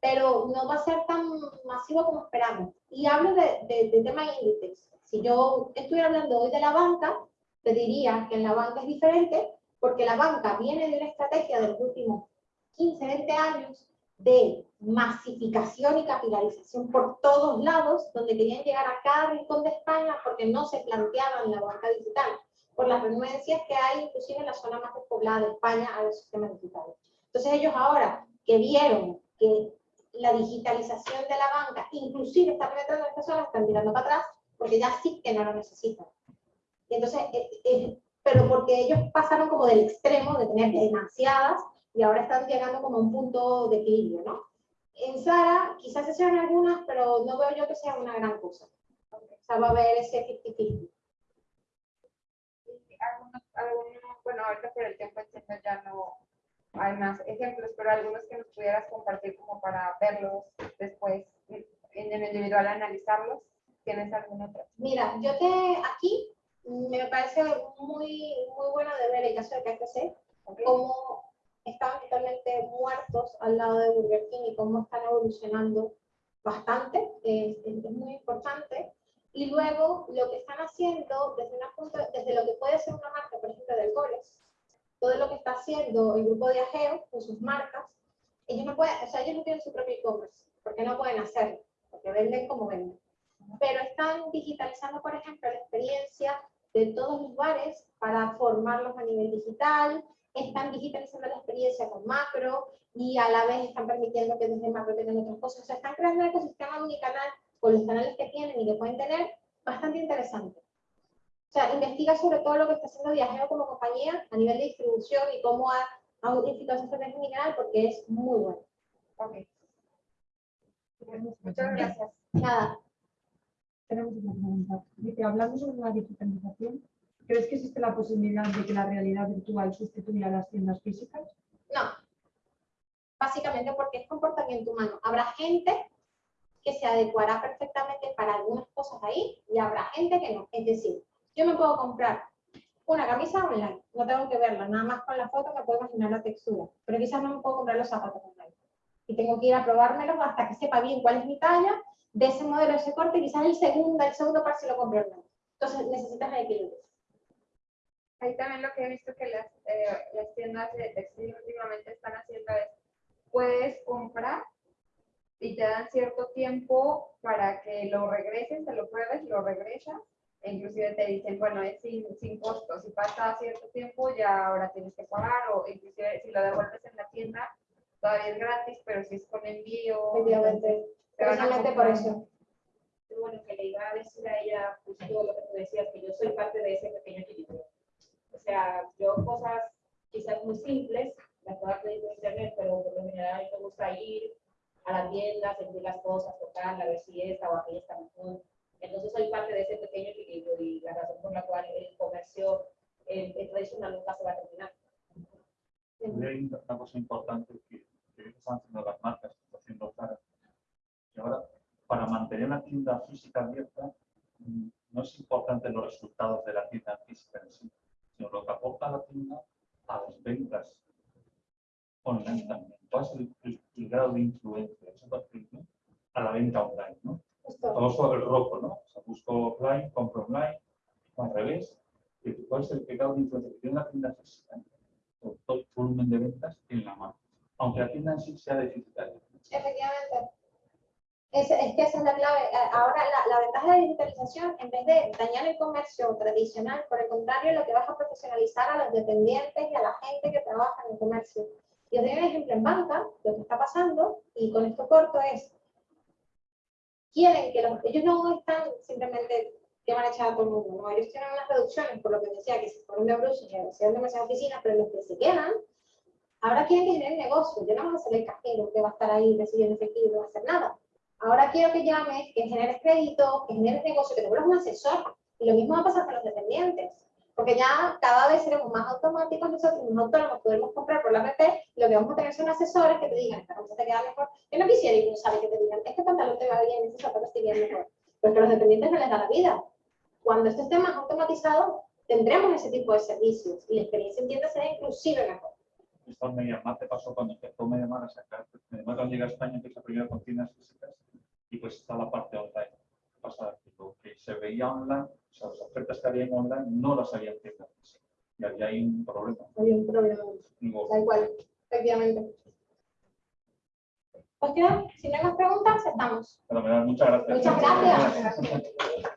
S2: pero no va a ser tan masivo como esperamos. Y hablo de, de, de tema índices. Si yo estuviera hablando hoy de la banca, te diría que en la banca es diferente, porque la banca viene de una estrategia de los últimos 15, 20 años de masificación y capitalización por todos lados, donde querían llegar a cada rincón de España porque no se planteaban la banca digital, por las renuencias que hay inclusive en la zona más despoblada de España a los sistemas digitales. Entonces ellos ahora que vieron que la digitalización de la banca inclusive está penetrando en estas zonas, están tirando para atrás porque ya sí que no lo necesitan. Y entonces, eh, eh, pero porque ellos pasaron como del extremo de tener demasiadas y ahora están llegando como a un punto de equilibrio, ¿no? En Zara quizás se sean algunas, pero no veo yo que sea una gran cosa. O sea, va a haber ese 50-50.
S5: algunos, algunos, bueno, ahorita por el tiempo entiendo ya no hay más ejemplos, pero algunos que nos pudieras compartir como para verlos después en el individual, analizarlos. ¿Tienes algún otro?
S2: Mira, yo te aquí me parece muy, muy bueno de ver el caso de KFC, cómo estaban totalmente muertos al lado de Burger King y cómo están evolucionando bastante, es, es- es muy importante. Y luego lo que están haciendo desde, una punto, desde lo que puede ser una marca, por ejemplo, del Goles, todo lo que está haciendo el grupo de Ageo con sus marcas, ellos no pueden, o sea, ellos no tienen su propio e-commerce, porque no pueden hacerlo, porque venden como venden. Pero están digitalizando, por ejemplo, la experiencia de todos los bares para formarlos a nivel digital, están digitalizando la experiencia con macro y a la vez están permitiendo que desde macro tengan otras cosas. O sea, están creando un ecosistema unicanal con los canales que tienen y que pueden tener bastante interesante. O sea, investiga sobre todo lo que está haciendo Viajero como compañía a nivel de distribución y cómo ha, ha unificado esa estrategia unicanal porque es muy bueno.
S5: Ok. Muchas gracias.
S2: Nada,
S7: Tenemos una pregunta. Dice, hablando sobre la digitalización, ¿crees que existe la posibilidad de que la realidad virtual sustituya a las tiendas físicas?
S2: No. Básicamente porque es comportamiento humano. Habrá gente que se adecuará perfectamente para algunas cosas ahí y habrá gente que no. Es decir, yo me puedo comprar una camisa online, no tengo que verla, nada más con la foto me puedo imaginar la textura, pero quizás no me puedo comprar los zapatos online. Y tengo que ir a probármelos hasta que sepa bien cuál es mi talla, de ese modelo, ese corte, quizás el segundo, el segundo par si lo compro online. Entonces necesitas el equilibrio.
S5: Ahí también lo que he visto que las, eh, las tiendas de textil últimamente están haciendo es, puedes comprar y te dan cierto tiempo para que lo regreses, te lo pruebes, lo regresas, e inclusive te dicen, bueno, es sin, sin costo, si pasa cierto tiempo ya ahora tienes que pagar, o inclusive si lo devuelves en la tienda, todavía es gratis, pero si es con envío,
S2: Efectivamente. Precisamente por eso.
S11: bueno, que le iba a decir a ella justo lo que tú decías, que yo soy parte de ese pequeño equilibrio. Sea, yo cosas quizás muy simples, las puedo pedir por internet, pero por lo general me gusta ir a la tienda, sentir las cosas, tocarla, ver si esta o aquella está mejor. Entonces soy parte de ese pequeño equilibrio y la razón por la cual el comercio eh, eh, tradicional nunca se va a terminar.
S6: Hay una cosa importante que, que están haciendo las marcas, que está haciendo Zara. Y ahora, para mantener una tienda física abierta, mm, no es importante los resultados de la tienda física en sí, sino lo que aporta la tienda a las ventas online también. ¿Cuál es el, el- el grado de influencia de esa partida a la venta online? ¿no? Famoso el rojo, ¿no? O sea, busco offline, compro online, al revés. ¿Cuál es el grado de influencia que tiene la tienda física? Por todo el volumen de ventas en la marca. Aunque la tienda en sí sea deficitaria.
S2: Efectivamente. Es, es que esa es la clave. Eh, Ahora, la, la ventaja de la digitalización, en vez de dañar el comercio tradicional, por el contrario, lo que vas a profesionalizar a los dependientes y a la gente que trabaja en el comercio. Y os doy un ejemplo en banca, lo que está pasando, y con esto corto es, quieren que los, ellos no están simplemente que van a echar a todo el mundo, no, ellos tienen unas reducciones, por lo que decía, que se fueron de Bruce, que hicieron demasiadas oficinas, pero los que se quedan, ahora quieren que generen negocio, ya no vamos a ser el cajero que va a estar ahí recibiendo efectivo no va a hacer nada. Ahora quiero que llames, que generes crédito, que generes negocio, que te vuelvas un asesor. Y lo mismo va a pasar con los dependientes. Porque ya cada vez seremos más automáticos nosotros, más autónomos, podemos comprar por la y lo que vamos a tener son asesores que te digan, esta camisa te queda mejor. Yo no quisiera ir, no sabe que te digan, este pantalón te va bien, este zapato te bien mejor. Pero que a los dependientes no les da la vida. Cuando esto esté más automatizado, tendremos ese tipo de servicios y la experiencia en tienda será inclusive mejor.
S6: Esto en Mediamar te pasó cuando empezó Mediamar a sacar. Mediamar cuando llega a España empieza primero con tiendas físicas y pues está la parte online. ¿Qué pasa? Que lo que se veía online, o sea, las ofertas que había en online no las había en. Y había ahí un problema.
S2: Hay un problema. Tal cual, efectivamente. Pues queda, si no hay más preguntas, estamos.
S6: muchas gracias.
S2: Muchas gracias.